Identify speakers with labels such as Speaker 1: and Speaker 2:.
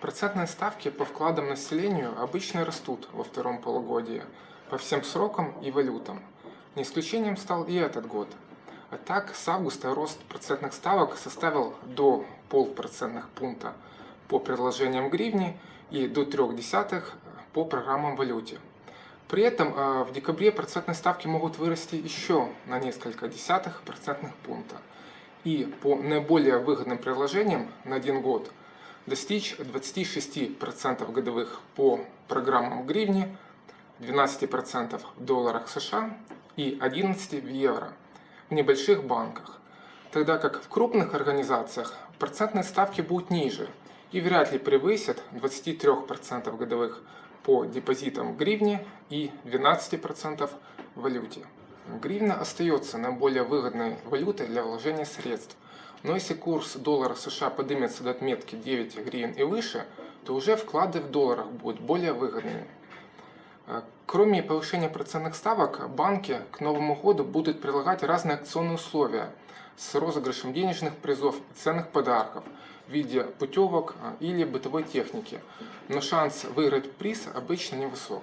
Speaker 1: Процентные ставки по вкладам населению обычно растут во втором полугодии по всем срокам и валютам. Не исключением стал и этот год. А так, с августа рост процентных ставок составил до полпроцентных пункта по предложениям гривни и до 0,3 по программам валюте. При этом э, в декабре процентные ставки могут вырасти еще на несколько десятых процентных пункта. И по наиболее выгодным предложениям на один год достичь 26% годовых по программам гривни, 12% в долларах США и 11% в евро в небольших банках. Тогда как в крупных организациях процентные ставки будут ниже и вряд ли превысят 23% годовых по депозитам в гривне и 12% в валюте. Гривна остается наиболее выгодной валютой для вложения средств. Но если курс доллара США поднимется до отметки 9 гривен и выше, то уже вклады в долларах будут более выгодными. Э, кроме повышения процентных ставок, банки к Новому году будут предлагать разные акционные условия с розыгрышем денежных призов и ценных подарков в виде путевок э, или бытовой техники. Но шанс выиграть приз обычно невысок.